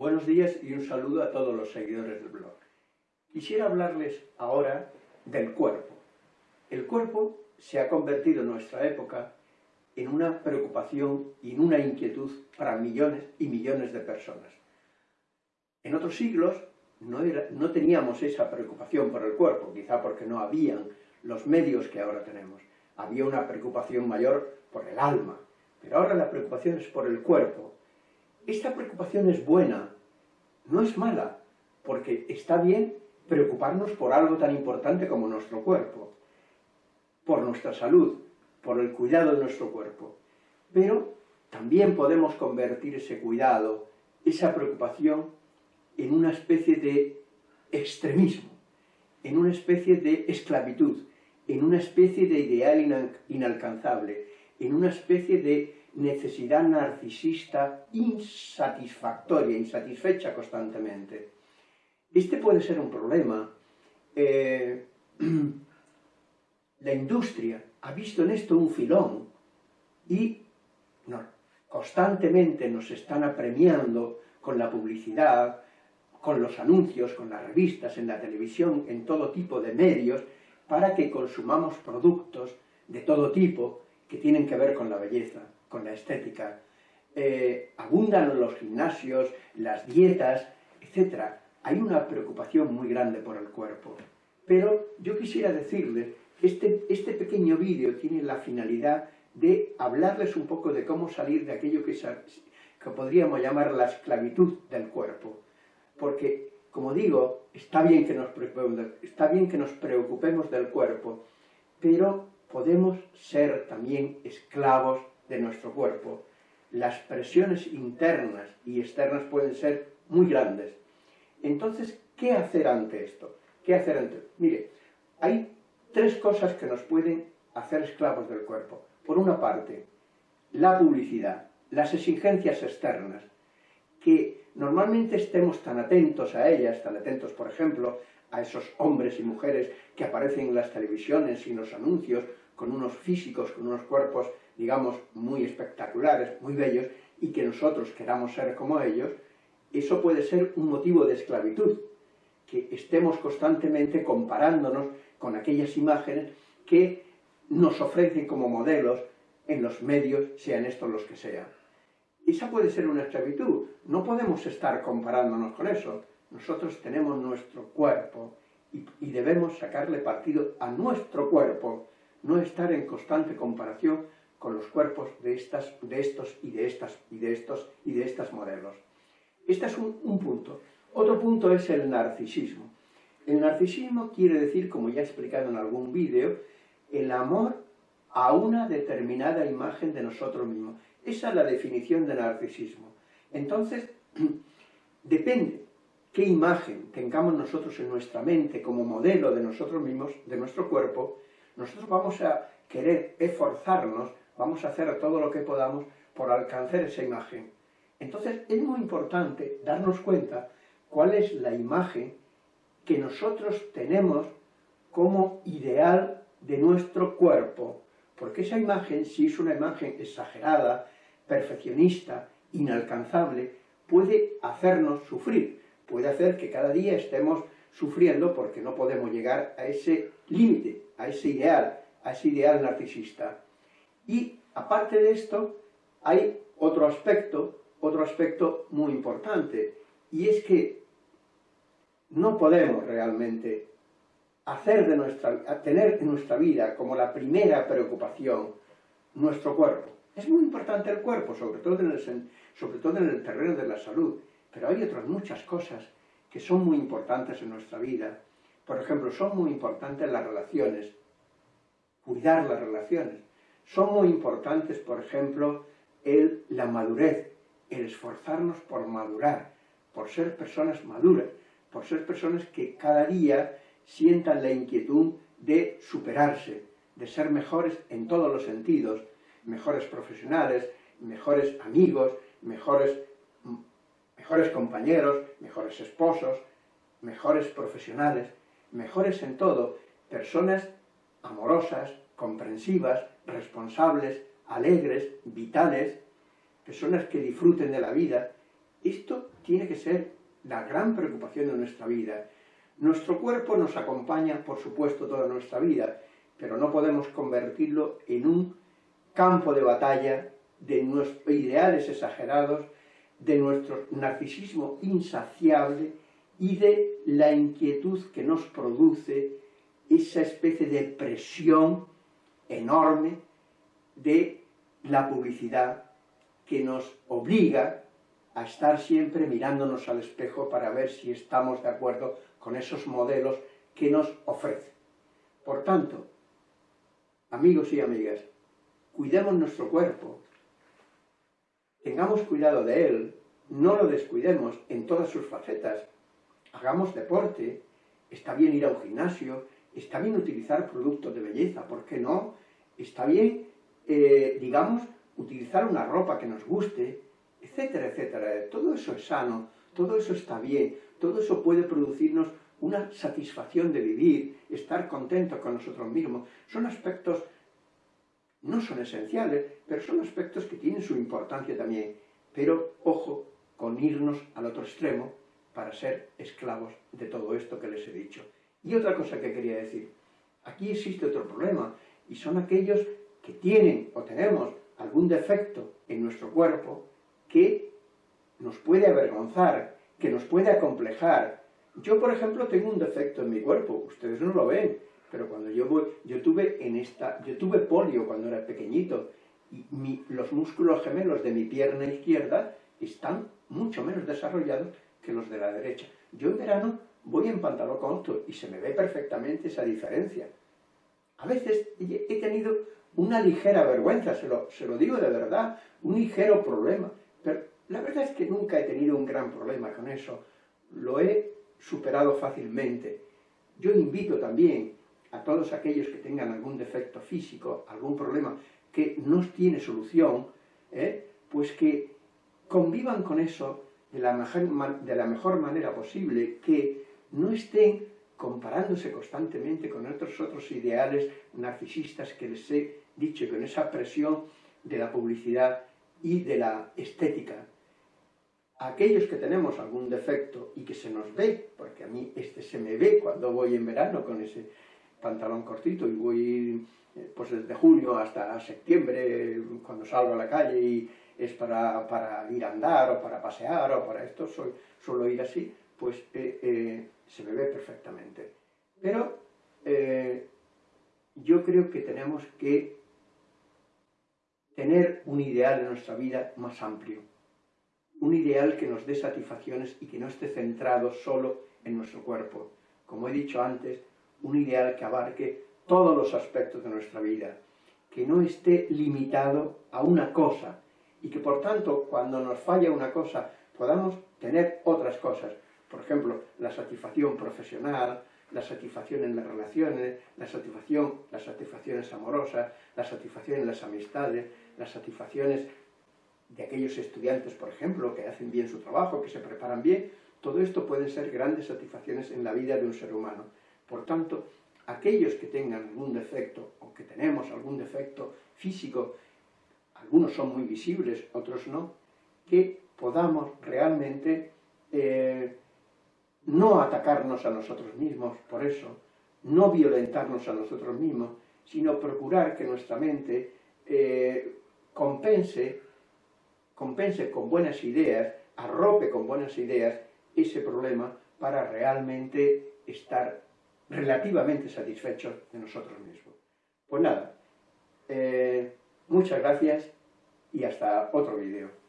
Buenos días y un saludo a todos los seguidores del blog. Quisiera hablarles ahora del cuerpo. El cuerpo se ha convertido en nuestra época en una preocupación y en una inquietud para millones y millones de personas. En otros siglos no, teníamos esa preocupación por el cuerpo, quizá porque no habían los medios que ahora tenemos. Había una preocupación mayor por el alma, pero ahora la preocupación es por el cuerpo, esta preocupación es buena, no es mala, porque está bien preocuparnos por algo tan importante como nuestro cuerpo, por nuestra salud, por el cuidado de nuestro cuerpo. Pero también podemos convertir ese cuidado, esa preocupación, en una especie de extremismo, en una especie de esclavitud, en una especie de ideal inalcanzable, en una especie de necesidad narcisista insatisfactoria, insatisfecha constantemente. Este puede ser un problema. Eh, la industria ha visto en esto un filón y constantemente nos están apremiando con la publicidad, con los anuncios, con las revistas, en la televisión, en todo tipo de medios, para que consumamos productos de todo tipo que tienen que ver con la belleza, con la estética. Eh, abundan los gimnasios, las dietas, etc. Hay una preocupación muy grande por el cuerpo. Pero yo quisiera decirles este, este pequeño vídeo tiene la finalidad de hablarles un poco de cómo salir de aquello que, que podríamos llamar la esclavitud del cuerpo. Porque, como digo, está bien, que nos está bien que nos preocupemos del cuerpo, pero podemos ser también esclavos de nuestro cuerpo. Las presiones internas y externas pueden ser muy grandes. Entonces, ¿qué hacer ante esto? ¿Qué hacer ante Mire, hay tres cosas que nos pueden hacer esclavos del cuerpo. Por una parte, la publicidad, las exigencias externas, que normalmente estemos tan atentos a ellas, tan atentos, por ejemplo, a esos hombres y mujeres que aparecen en las televisiones y en los anuncios, con unos físicos, con unos cuerpos, digamos, muy espectaculares, muy bellos, y que nosotros queramos ser como ellos, eso puede ser un motivo de esclavitud, que estemos constantemente comparándonos con aquellas imágenes que nos ofrecen como modelos en los medios, sean estos los que sean. Esa puede ser una esclavitud, no podemos estar comparándonos con eso. Nosotros tenemos nuestro cuerpo y, y debemos sacarle partido a nuestro cuerpo, no estar en constante comparación con los cuerpos de, estas, de estos y de estas y de estos y de estas modelos. Este es un, un punto. Otro punto es el narcisismo. El narcisismo quiere decir, como ya he explicado en algún vídeo, el amor a una determinada imagen de nosotros mismos. Esa es la definición de narcisismo. Entonces, depende qué imagen tengamos nosotros en nuestra mente como modelo de nosotros mismos, de nuestro cuerpo, nosotros vamos a querer esforzarnos, vamos a hacer todo lo que podamos por alcanzar esa imagen. Entonces es muy importante darnos cuenta cuál es la imagen que nosotros tenemos como ideal de nuestro cuerpo, porque esa imagen, si es una imagen exagerada, perfeccionista, inalcanzable, puede hacernos sufrir, puede hacer que cada día estemos sufriendo porque no podemos llegar a ese límite, a ese ideal, a ese ideal narcisista. Y aparte de esto, hay otro aspecto, otro aspecto muy importante, y es que no podemos realmente hacer de nuestra, tener en nuestra vida como la primera preocupación nuestro cuerpo. Es muy importante el cuerpo, sobre todo en el, sobre todo en el terreno de la salud, pero hay otras muchas cosas que son muy importantes en nuestra vida. Por ejemplo, son muy importantes las relaciones, cuidar las relaciones. Son muy importantes, por ejemplo, la madurez, el esforzarnos por madurar, por ser personas maduras, por ser personas que cada día sientan la inquietud de superarse, de ser mejores en todos los sentidos, mejores profesionales, mejores amigos, mejores, mejores compañeros, mejores esposos, mejores profesionales, mejores en todo, personas amorosas, comprensivas, responsables, alegres, vitales, personas que disfruten de la vida Esto tiene que ser la gran preocupación de nuestra vida. Nuestro cuerpo nos acompaña, por supuesto, toda nuestra vida, pero no podemos convertirlo en un campo de batalla de nuestros ideales exagerados, de nuestro narcisismo insaciable y de la inquietud que nos produce esa especie de presión enorme de la publicidad que nos obliga a estar siempre mirándonos al espejo para ver si estamos de acuerdo con esos modelos que nos ofrece. Por tanto, amigos y amigas, cuidemos nuestro cuerpo, tengamos cuidado de él, no lo descuidemos en todas sus facetas, hagamos deporte, está bien ir a un gimnasio, está bien utilizar productos de belleza, ¿por qué no? Está bien, eh, digamos, utilizar una ropa que nos guste, etcétera, etcétera. Todo eso es sano, todo eso está bien, todo eso puede producirnos una satisfacción de vivir, estar contentos con nosotros mismos. Son aspectos, no son esenciales, pero son aspectos que tienen su importancia también. Pero, ojo, con irnos al otro extremo para ser esclavos de todo esto que les he dicho. Y otra cosa que quería decir, aquí existe otro problema, y son aquellos que tienen o tenemos algún defecto en nuestro cuerpo que nos puede avergonzar, que nos puede acomplejar. Yo, por ejemplo, tengo un defecto en mi cuerpo, ustedes no lo ven, pero cuando yo voy, yo tuve en esta, yo tuve polio cuando era pequeñito, y los músculos gemelos de mi pierna izquierda están mucho menos desarrollados que los de la derecha. Yo en verano voy en pantalón corto y se me ve perfectamente esa diferencia. A veces he tenido una ligera vergüenza, se lo, se lo digo de verdad, un ligero problema, pero la verdad es que nunca he tenido un gran problema con eso, lo he superado fácilmente. Yo invito también a todos aquellos que tengan algún defecto físico, algún problema que no tiene solución, ¿eh? pues que convivan con eso de la, mejor, de la mejor manera posible, que no estén comparándose constantemente con otros otros ideales narcisistas que les he dicho, con esa presión de la publicidad y de la estética. Aquellos que tenemos algún defecto y que se nos ve, porque a mí este se me ve cuando voy en verano con ese pantalón cortito y voy eh, pues desde julio hasta septiembre cuando salgo a la calle y es para, para ir a andar o para pasear o para esto, soy, suelo ir así, pues eh, eh, se me ve perfectamente. Pero yo creo que tenemos que tener un ideal en nuestra vida más amplio, un ideal que nos dé satisfacciones y que no esté centrado solo en nuestro cuerpo. Como he dicho antes, un ideal que abarque todos los aspectos de nuestra vida, que no esté limitado a una cosa y que por tanto cuando nos falla una cosa podamos tener otras cosas. Por ejemplo, la satisfacción profesional, la satisfacción en las relaciones, la satisfacción, las satisfacciones amorosas, la satisfacción en las amistades, las satisfacciones de aquellos estudiantes, por ejemplo, que hacen bien su trabajo, que se preparan bien, todo esto puede ser grandes satisfacciones en la vida de un ser humano. Por tanto, aquellos que tengan algún defecto, o que tenemos algún defecto físico, algunos son muy visibles, otros no, que podamos realmente eh, no atacarnos a nosotros mismos por eso, no violentarnos a nosotros mismos, sino procurar que nuestra mente eh, compense, compense con buenas ideas, arrope con buenas ideas ese problema para realmente estar relativamente satisfechos de nosotros mismos. Pues nada, eh, muchas gracias y hasta otro vídeo.